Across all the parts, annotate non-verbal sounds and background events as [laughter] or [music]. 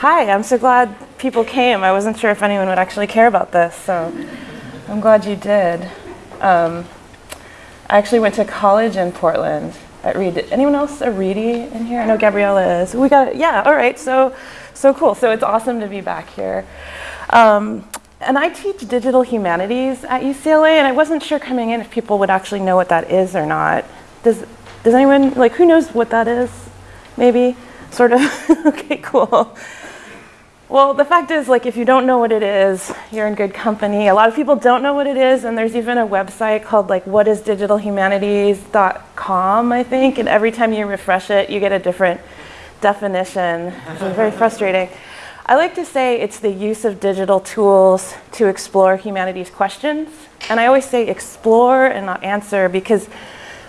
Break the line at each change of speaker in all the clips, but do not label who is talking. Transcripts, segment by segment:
Hi, I'm so glad people came. I wasn't sure if anyone would actually care about this, so I'm glad you did. Um, I actually went to college in Portland at Reed. Anyone else a Reedie in here? I know Gabriella is. We got yeah. All right. So so cool. So it's awesome to be back here. Um, and I teach digital humanities at UCLA, and I wasn't sure coming in if people would actually know what that is or not. Does does anyone like who knows what that is? Maybe sort of. [laughs] okay, cool. Well, the fact is, like, if you don't know what it is, you're in good company. A lot of people don't know what it is, and there's even a website called, like, whatisdigitalhumanities.com, I think, and every time you refresh it, you get a different definition. Very frustrating. I like to say it's the use of digital tools to explore humanities questions. And I always say explore and not answer because,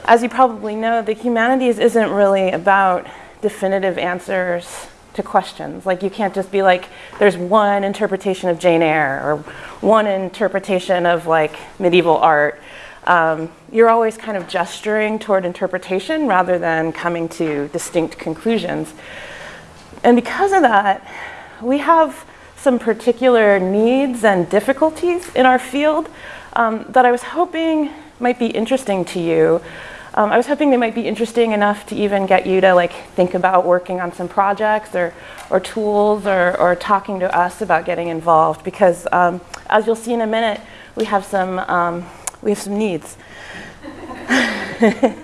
as you probably know, the humanities isn't really about definitive answers to questions. Like you can't just be like, there's one interpretation of Jane Eyre or one interpretation of like medieval art. Um, you're always kind of gesturing toward interpretation rather than coming to distinct conclusions. And because of that, we have some particular needs and difficulties in our field um, that I was hoping might be interesting to you. Um, I was hoping they might be interesting enough to even get you to like think about working on some projects or, or tools or, or talking to us about getting involved because um, as you'll see in a minute, we have some, um, we have some needs. [laughs]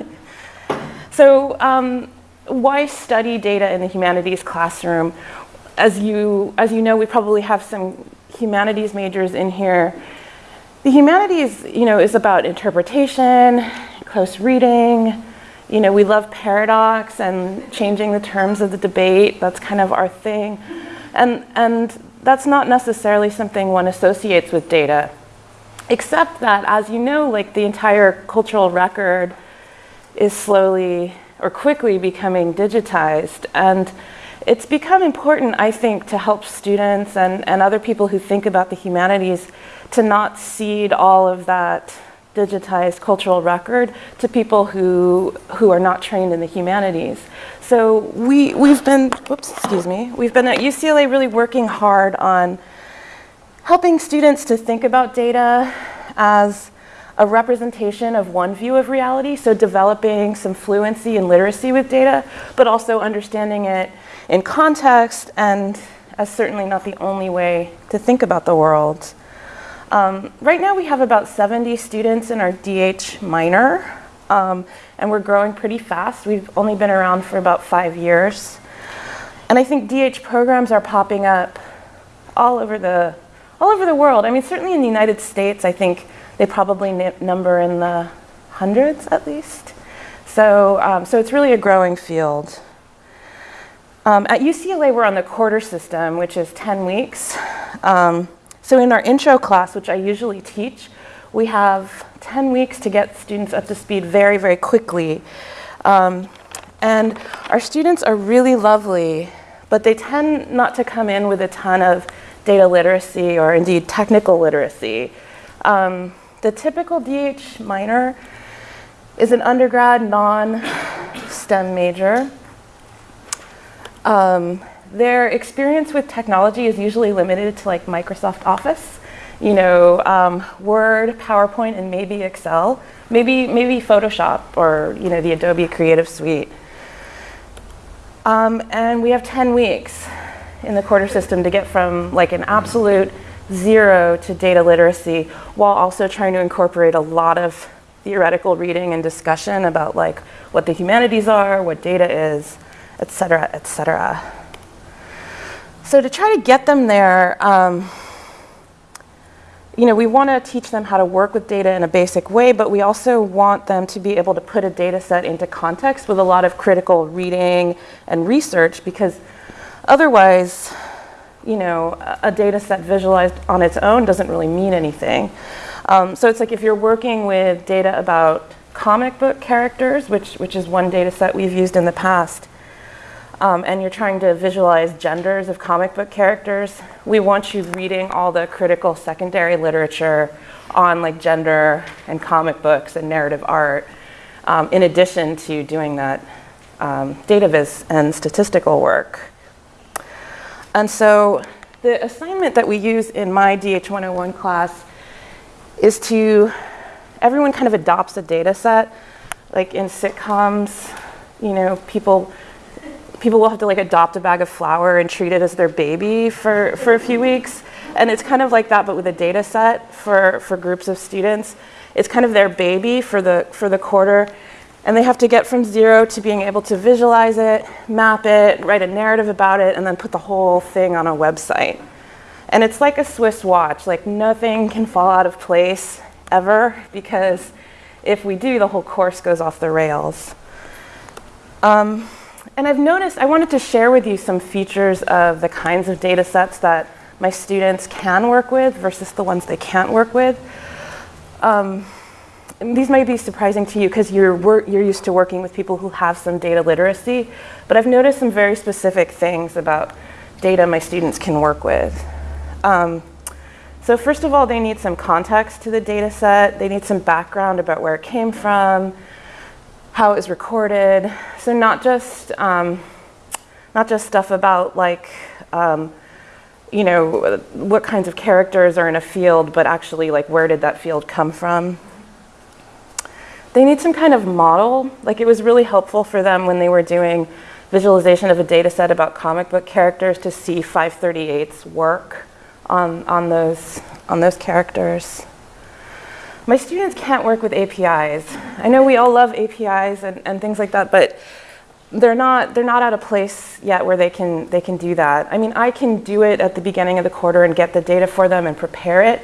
so um, why study data in the humanities classroom? As you, as you know, we probably have some humanities majors in here. The humanities, you know, is about interpretation, close reading. You know, we love paradox and changing the terms of the debate. That's kind of our thing. And, and that's not necessarily something one associates with data, except that, as you know, like the entire cultural record is slowly or quickly becoming digitized. And it's become important, I think, to help students and, and other people who think about the humanities to not cede all of that digitized cultural record to people who, who are not trained in the humanities. So we, we've been, whoops, excuse me, we've been at UCLA really working hard on helping students to think about data as a representation of one view of reality, so developing some fluency and literacy with data, but also understanding it in context and as certainly not the only way to think about the world. Um, right now we have about 70 students in our DH minor, um, and we're growing pretty fast. We've only been around for about five years. And I think DH programs are popping up all over the, all over the world. I mean, certainly in the United States, I think they probably number in the hundreds at least. So, um, so it's really a growing field. Um, at UCLA, we're on the quarter system, which is 10 weeks. Um, so in our intro class, which I usually teach, we have 10 weeks to get students up to speed very, very quickly. Um, and our students are really lovely, but they tend not to come in with a ton of data literacy or indeed technical literacy. Um, the typical DH minor is an undergrad non-STEM major. Um, their experience with technology is usually limited to like Microsoft Office, you know, um, Word, PowerPoint, and maybe Excel, maybe, maybe Photoshop or, you know, the Adobe Creative Suite. Um, and we have 10 weeks in the quarter system to get from like an absolute zero to data literacy while also trying to incorporate a lot of theoretical reading and discussion about like what the humanities are, what data is, et cetera, et cetera. So to try to get them there, um, you know, we want to teach them how to work with data in a basic way, but we also want them to be able to put a data set into context with a lot of critical reading and research because otherwise, you know, a data set visualized on its own doesn't really mean anything. Um, so it's like if you're working with data about comic book characters, which, which is one data set we've used in the past, um, and you're trying to visualize genders of comic book characters, we want you reading all the critical secondary literature on like gender and comic books and narrative art, um, in addition to doing that um, data viz and statistical work. And so the assignment that we use in my DH101 class is to, everyone kind of adopts a data set. Like in sitcoms, you know, people people will have to like adopt a bag of flour and treat it as their baby for, for a few weeks. And it's kind of like that, but with a data set for, for groups of students. It's kind of their baby for the, for the quarter. And they have to get from zero to being able to visualize it, map it, write a narrative about it, and then put the whole thing on a website. And it's like a Swiss watch, like nothing can fall out of place ever because if we do, the whole course goes off the rails. Um, and I've noticed, I wanted to share with you some features of the kinds of data sets that my students can work with versus the ones they can't work with. Um, these might be surprising to you because you're, you're used to working with people who have some data literacy, but I've noticed some very specific things about data my students can work with. Um, so first of all, they need some context to the data set. They need some background about where it came from, how it was recorded. So not just, um, not just stuff about like, um, you know, what kinds of characters are in a field, but actually like where did that field come from? They need some kind of model. Like it was really helpful for them when they were doing visualization of a data set about comic book characters to see 538's work on, on, those, on those characters. My students can't work with APIs. I know we all love APIs and, and things like that, but they're not, they're not at a place yet where they can, they can do that. I mean, I can do it at the beginning of the quarter and get the data for them and prepare it,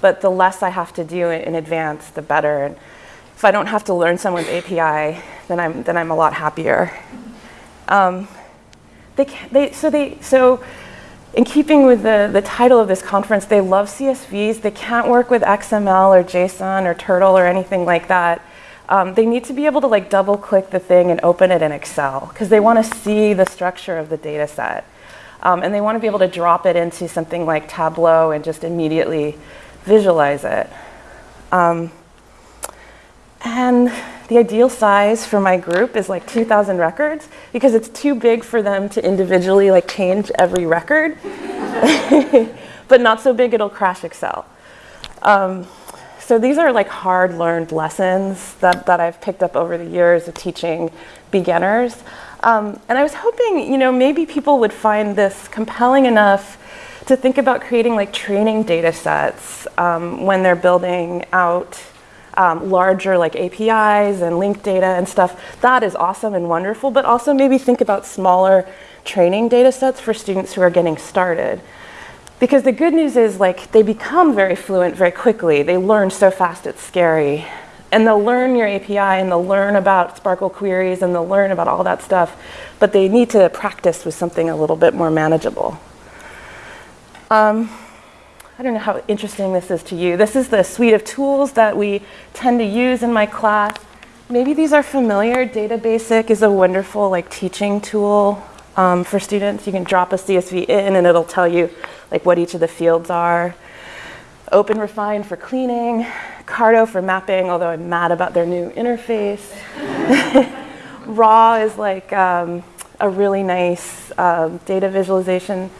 but the less I have to do in advance, the better. And if I don't have to learn someone's API, then I'm, then I'm a lot happier. Um, they, they, so, they, so in keeping with the, the title of this conference, they love CSVs. They can't work with XML or JSON or Turtle or anything like that. Um, they need to be able to like double click the thing and open it in Excel because they want to see the structure of the data set. Um, and they want to be able to drop it into something like Tableau and just immediately visualize it. Um, and the ideal size for my group is like 2,000 records because it's too big for them to individually like change every record, [laughs] but not so big it'll crash Excel. Um, so these are like hard learned lessons that, that I've picked up over the years of teaching beginners. Um, and I was hoping, you know, maybe people would find this compelling enough to think about creating like training data sets um, when they're building out um, larger like APIs and link data and stuff, that is awesome and wonderful, but also maybe think about smaller training data sets for students who are getting started. Because the good news is like they become very fluent very quickly. They learn so fast it's scary. And they'll learn your API and they'll learn about SPARQL queries and they'll learn about all that stuff, but they need to practice with something a little bit more manageable. Um, I don't know how interesting this is to you. This is the suite of tools that we tend to use in my class. Maybe these are familiar. Data Basic is a wonderful like teaching tool um, for students. You can drop a CSV in and it'll tell you like what each of the fields are. Open Refine for cleaning, Carto for mapping, although I'm mad about their new interface. [laughs] Raw is like um, a really nice um, data visualization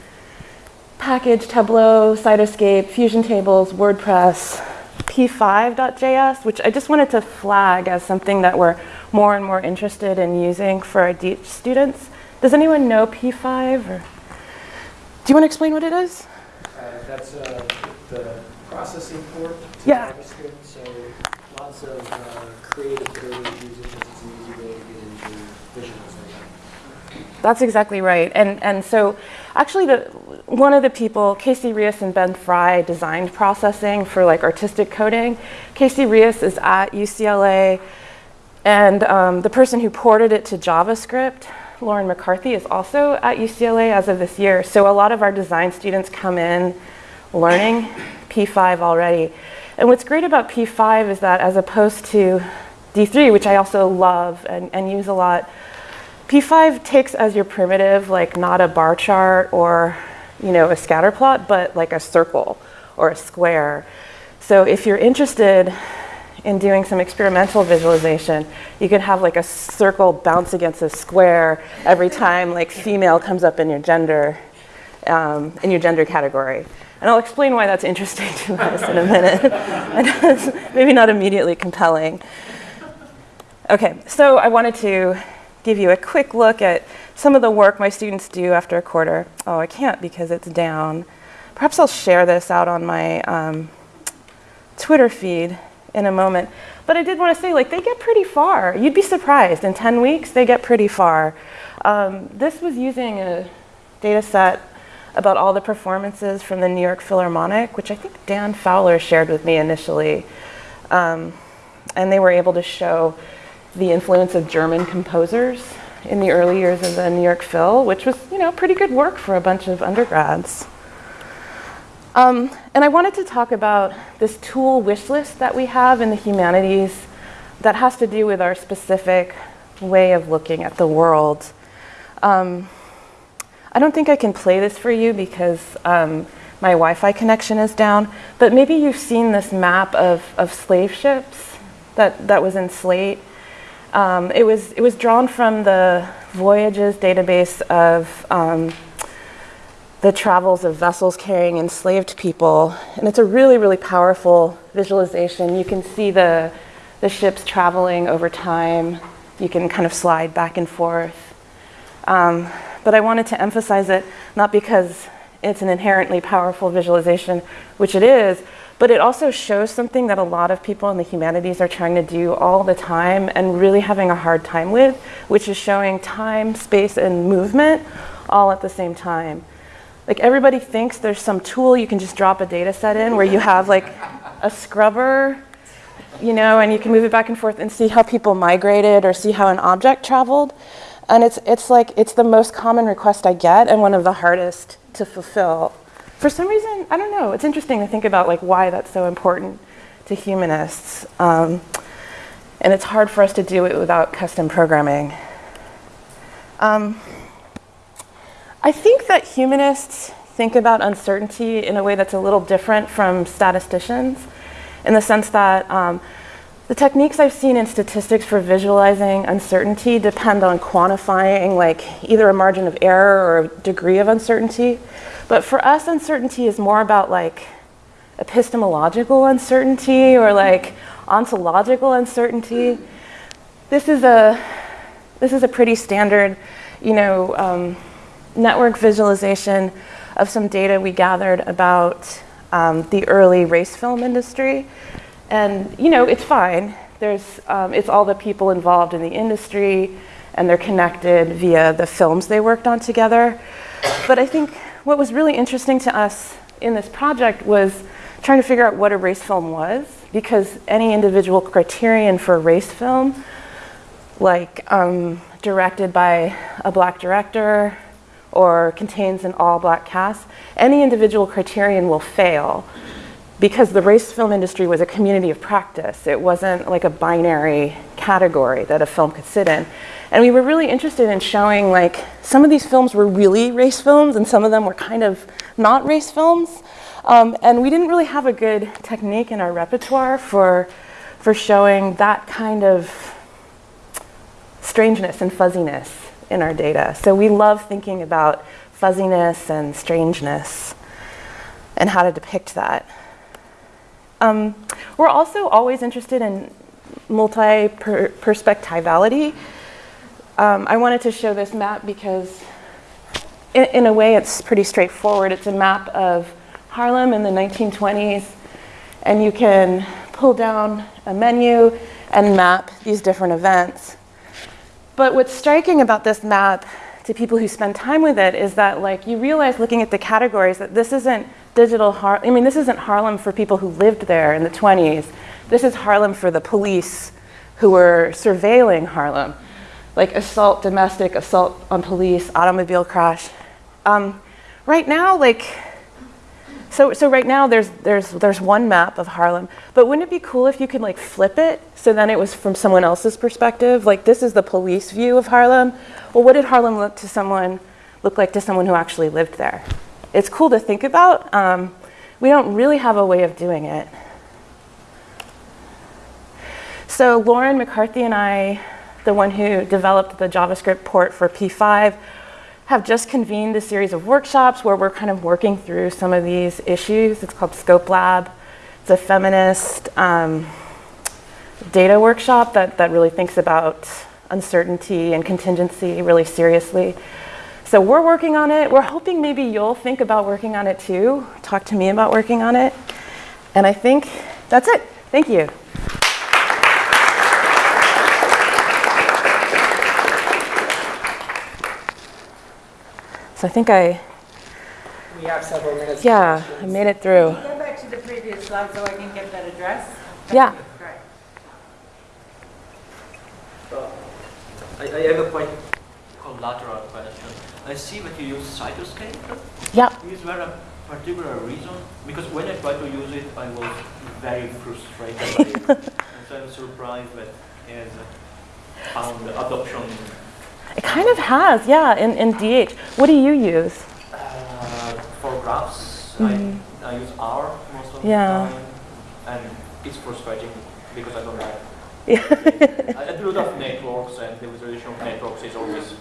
package, Tableau, Cytoscape, Fusion Tables, WordPress, p5.js, which I just wanted to flag as something that we're more and more interested in using for our DH students. Does anyone know p5? Or? Do you want to explain what it is?
Uh, that's uh, the processing port to
yeah.
JavaScript, so lots of uh, creative ability to use it it's an easy way to get into visualization.
That's exactly right. And, and so actually the, one of the people, Casey Reas and Ben Fry, designed processing for like artistic coding. Casey Reas is at UCLA, and um, the person who ported it to JavaScript, Lauren McCarthy, is also at UCLA as of this year. So a lot of our design students come in learning P5 already. And what's great about P5 is that as opposed to D3, which I also love and, and use a lot, P5 takes as your primitive, like not a bar chart or you know, a scatter plot, but like a circle or a square. So if you're interested in doing some experimental visualization, you can have like a circle bounce against a square every time like female comes up in your gender. um, in your gender category. And I'll explain why that's interesting [laughs] to us in a minute. [laughs] Maybe not immediately compelling. Okay, so I wanted to give you a quick look at some of the work my students do after a quarter. Oh, I can't because it's down. Perhaps I'll share this out on my um, Twitter feed in a moment. But I did want to say, like, they get pretty far. You'd be surprised. In 10 weeks, they get pretty far. Um, this was using a data set about all the performances from the New York Philharmonic, which I think Dan Fowler shared with me initially. Um, and they were able to show the influence of German composers in the early years of the New York Phil, which was, you know, pretty good work for a bunch of undergrads. Um, and I wanted to talk about this tool wish list that we have in the humanities that has to do with our specific way of looking at the world. Um, I don't think I can play this for you because um, my Wi-Fi connection is down, but maybe you've seen this map of, of slave ships that, that was in Slate. Um, it, was, it was drawn from the Voyages database of um, the travels of vessels carrying enslaved people. And it's a really, really powerful visualization. You can see the, the ships traveling over time. You can kind of slide back and forth. Um, but I wanted to emphasize it not because it's an inherently powerful visualization, which it is, but it also shows something that a lot of people in the humanities are trying to do all the time and really having a hard time with, which is showing time, space, and movement all at the same time. Like everybody thinks there's some tool you can just drop a data set in where you have like a scrubber, you know, and you can move it back and forth and see how people migrated or see how an object traveled. And it's, it's like, it's the most common request I get and one of the hardest to fulfill. For some reason, I don't know, it's interesting to think about like why that's so important to humanists. Um, and it's hard for us to do it without custom programming. Um, I think that humanists think about uncertainty in a way that's a little different from statisticians in the sense that um, the techniques I've seen in statistics for visualizing uncertainty depend on quantifying like either a margin of error or a degree of uncertainty. But for us, uncertainty is more about like epistemological uncertainty or like ontological uncertainty. This is a, this is a pretty standard, you know, um, network visualization of some data we gathered about um, the early race film industry. And, you know, it's fine. There's, um, it's all the people involved in the industry and they're connected via the films they worked on together. But I think what was really interesting to us in this project was trying to figure out what a race film was because any individual criterion for a race film, like um, directed by a black director, or contains an all black cast, any individual criterion will fail because the race film industry was a community of practice. It wasn't like a binary category that a film could sit in. And we were really interested in showing like some of these films were really race films and some of them were kind of not race films. Um, and we didn't really have a good technique in our repertoire for, for showing that kind of strangeness and fuzziness in our data. So we love thinking about fuzziness and strangeness and how to depict that. Um, we're also always interested in multi-perspectivality. Um, I wanted to show this map because in, in, a way it's pretty straightforward. It's a map of Harlem in the 1920s and you can pull down a menu and map these different events. But what's striking about this map to people who spend time with it is that like you realize looking at the categories that this isn't digital Harlem. I mean, this isn't Harlem for people who lived there in the 20s. This is Harlem for the police who were surveilling Harlem. Like assault, domestic, assault on police, automobile crash. Um, right now, like so, so right now there's, there's, there's one map of Harlem, but wouldn't it be cool if you could like flip it so then it was from someone else's perspective? Like this is the police view of Harlem. Well, what did Harlem look to someone, look like to someone who actually lived there? It's cool to think about. Um, we don't really have a way of doing it. So Lauren McCarthy and I, the one who developed the JavaScript port for P5, have just convened a series of workshops where we're kind of working through some of these issues. It's called Scope Lab. It's a feminist um, data workshop that, that really thinks about uncertainty and contingency really seriously. So we're working on it. We're hoping maybe you'll think about working on it too. Talk to me about working on it. And I think that's it. Thank you. So I think I,
We have several minutes.
yeah, I made it through.
Go back to the previous slide so I can get that address.
Yeah.
Right.
Uh, I, I have a quite collateral question. I see that you use Cytoscape.
Yeah.
Is there a particular reason? Because when I tried to use it, I was very frustrated by it. [laughs] and so I'm surprised that it has found adoption
It kind of has, yeah, in, in DH. What do you use?
uh, for graphs.
Mhm.
I, I use R most of
Yeah.
the time. And it's frustrating because I don't like
Yeah.
I do a lot of networks and the visualization of networks is always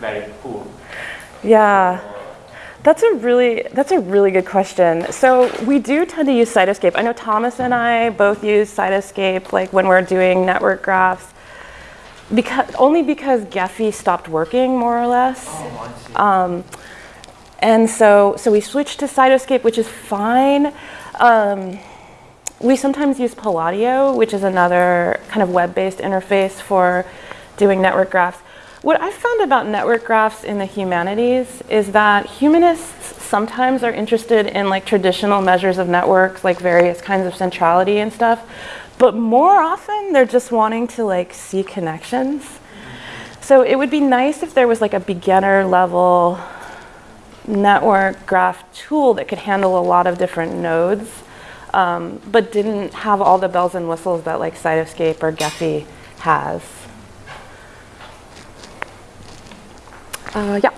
very poor.
yeah. That's a really that's a really good question. So we do tend to use Cytoscape. I know Thomas and I both use Cytoscape like when we're doing network graphs. Because only because Gephi stopped working more or less.
Oh.
Um, and so, so we switched to Cytoscape, which is fine. Um, we sometimes use Palladio, which is another kind of web-based interface for doing network graphs. What I've found about network graphs in the humanities is that humanists sometimes are interested in like traditional measures of networks, like various kinds of centrality and stuff, but more often they're just wanting to like see connections. So it would be nice if there was like a beginner level network graph tool that could handle a lot of different nodes, um, but didn't have all the bells and whistles that like Cytoscape or Gephi has. Uh, yeah.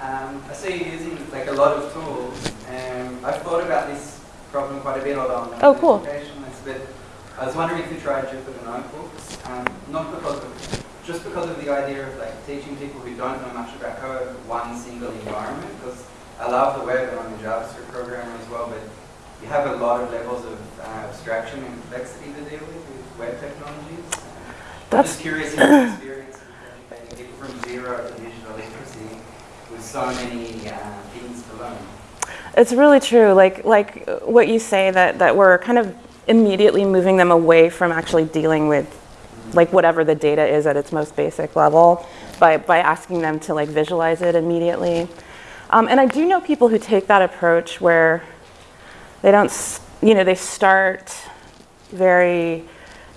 Um, I see you using like a lot of tools. Um, I've thought about this problem quite a bit although
Oh, cool.
educationalist, but I was wondering if you tried Jupyter notebooks, um, not because of, just because of the idea of like teaching people who don't know much about code one single environment, because I love the web and I'm a JavaScript programmer as well, but you have a lot of levels of uh, abstraction and complexity to deal with with web technologies. Um, I'm
That's-
just curious in your experience of educating people from zero to digital literacy with so many uh, things to learn.
It's really true. Like like what you say that that we're kind of immediately moving them away from actually dealing with like whatever the data is at its most basic level by by asking them to like visualize it immediately. Um, and I do know people who take that approach where they don't, you know, they start very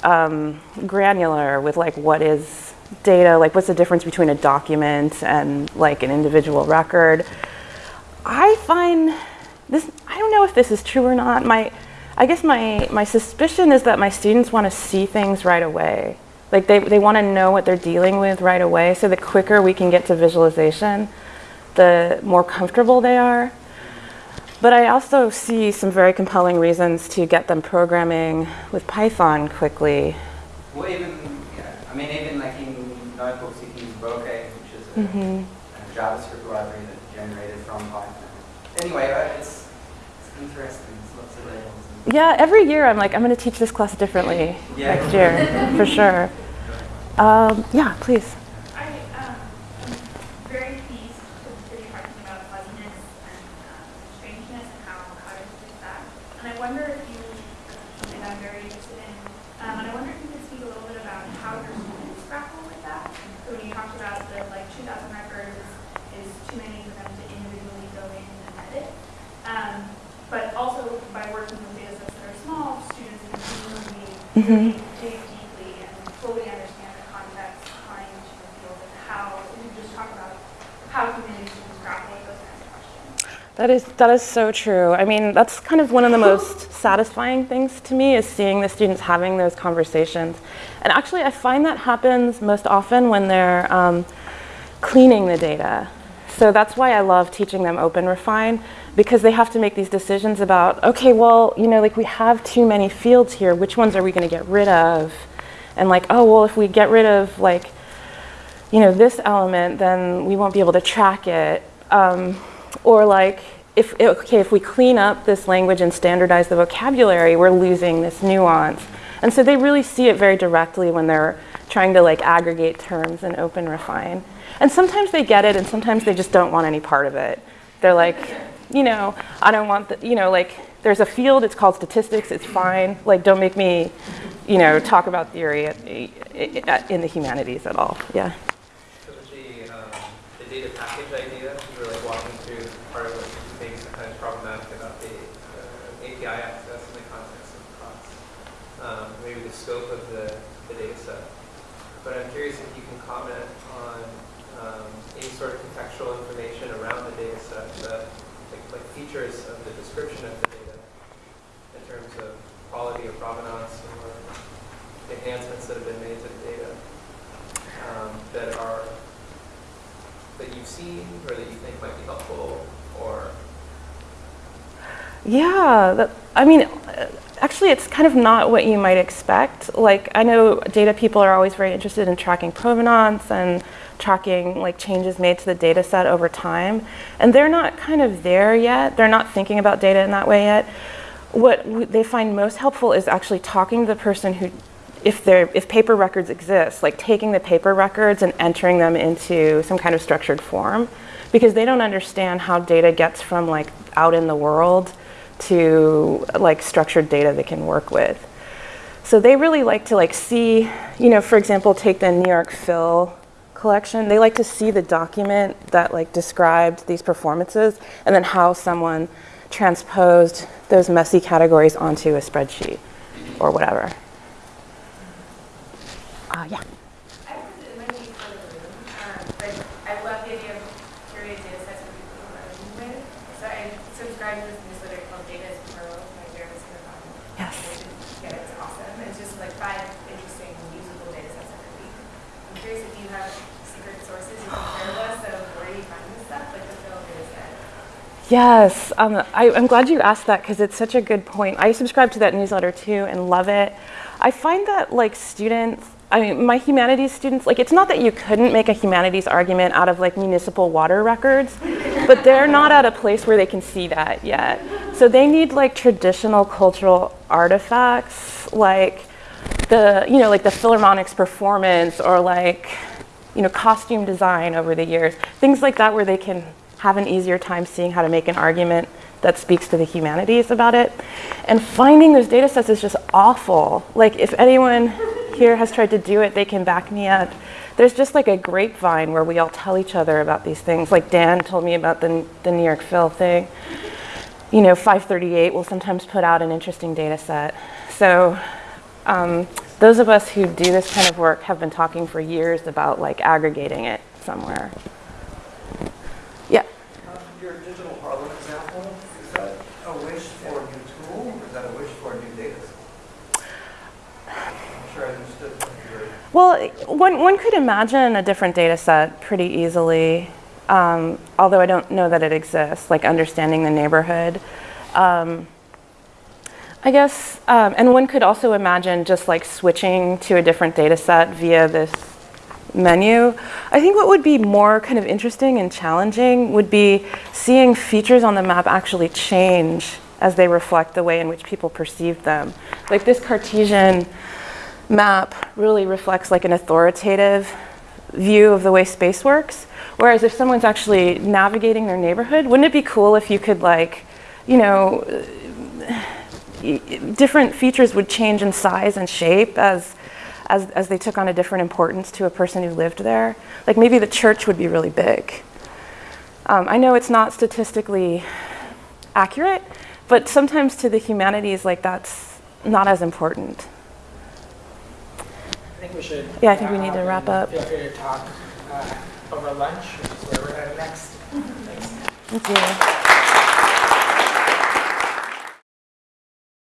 um, granular with like what is data, like what's the difference between a document and like an individual record. I find this, I don't know if this is true or not. My, I guess my, my suspicion is that my students want to see things right away. Like they, they want to know what they're dealing with right away. So the quicker we can get to visualization, the more comfortable they are. But I also see some very compelling reasons to get them programming with Python quickly.
Or even, yeah, I mean, even like in notebooks, you can use Bokeh, which is a,
Mhm.
a JavaScript library that's generated from Python. Anyway, uh, it's interesting. It's lots of levels. and-
Yeah, every year I'm like, I'm going to teach this class differently
Yeah.
next year, for sure. Um, yeah, please.
Very pleased to be talking about plodiness and strangeness and how how to deal with that. And I um, am very pleased to hear you talking about fuzziness and strangeness and how, how to fix that. And I wonder if you, something I'm very interested in, and I wonder if you could speak a little bit about how your students grapple with that. So when you talked about the like 2,000 records is, is too many for them to individually go in and edit. But also by working with data sets that are small, students can really
Mhm.
dig deeply and fully understand the context behind the field and how, we just talk about how community students grapple with those kinds of questions.
That is that is so true. I mean, that's kind of one of the most [laughs] satisfying things to me is seeing the students having those conversations. And actually, I find that happens most often when they're um, cleaning the data. So that's why I love teaching them Open Refine because they have to make these decisions about, okay, well, you know, like we have too many fields here. Which ones are we going to get rid of? And like, oh, well, if we get rid of like you know, this element, then we won't be able to track it. Um, or like, if, okay, if we clean up this language and standardize the vocabulary, we're losing this nuance. And so they really see it very directly when they're trying to like aggregate terms and open refine. And sometimes they get it and sometimes they just don't want any part of it. They're like, you know, I don't want the, you know, like there's a field, it's called statistics, it's fine. Like don't make me, you know, talk about theory at, at, in the humanities at all. Yeah.
So the, um, the data package idea, you were like walking through part of what you think is sometimes problematic about the uh, API access and the context of the class. Um, maybe the scope of the, the data set. But I'm curious if you can comment on um, any sort of contextual information around the data set, that, like, like features of the description of the data in terms of quality or provenance or enhancements that have been made to the data um, that are that you've seen or that you think might be helpful or
Yeah, that, I mean, uh, actually, it's kind of not what you might expect. Like, I know data people are always very interested in tracking provenance and tracking like changes made to the data set over time. And they're not kind of there yet. They're not thinking about data in that way yet. What they find most helpful is actually talking to the person who, if, they're, if paper records exist, like taking the paper records and entering them into some kind of structured form. Because they don't understand how data gets from like out in the world to like structured data they can work with. So they really like to like see, you know, for example, take the New York Phil collection. They like to see the document that like described these performances and then how someone transposed those messy categories onto a spreadsheet or whatever. Uh, yeah.
I don't know, it might be for the room, um, but I love the idea of curated data sets for people who are working with. So I subscribe to this newsletter called Data is Plural by Jeremy Singer-Vine.
Yes.
Yeah, it's awesome. It's just like five interesting usable data sets every week. I'm curious if you have secret sources you can share with us of where you find this stuff, like the Phil data set.
Yes, um, I, I'm glad you asked that because it's such a good point. I subscribe to that newsletter too and love it. I find that like students, I mean, my humanities students, like it's not that you couldn't make a humanities argument out of like municipal water records, but they're not at a place where they can see that yet. So they need like traditional cultural artifacts, like the, you know, like the Philharmonic's performance or like, you know, costume design over the years, things like that where they can have an easier time seeing how to make an argument that speaks to the humanities about it. And finding those data sets is just awful. Like if anyone here has tried to do it, they can back me up. There's just like a grapevine where we all tell each other about these things. Like Dan told me about the, the New York Phil thing. You know, 538 will sometimes put out an interesting data set. So um, those of us who do this kind of work have been talking for years about like aggregating it somewhere. Yeah.
Um, Your digital Harlem example, is that a wish for a new tool, or is that a wish for a new data set? I'm sure I understood what you were
Well, one, one could imagine a different data set pretty easily, um, although I don't know that it exists, like understanding the neighborhood. Um, I guess, um, and one could also imagine just like switching to a different data set via this menu. I think what would be more kind of interesting and challenging would be seeing features on the map actually change as they reflect the way in which people perceive them. Like this Cartesian map really reflects like an authoritative view of the way space works. Whereas if someone's actually navigating their neighborhood, wouldn't it be cool if you could like, you know, different features would change in size and shape as, as, as they took on a different importance to a person who lived there. Like maybe the church would be really big. Um, I know it's not statistically accurate, but sometimes to the humanities, like that's not as important.
Think we should.
Yeah, I think we need to wrap up.
Feel free to talk uh, over lunch, which is where we're headed next. Thanks.
Thank you.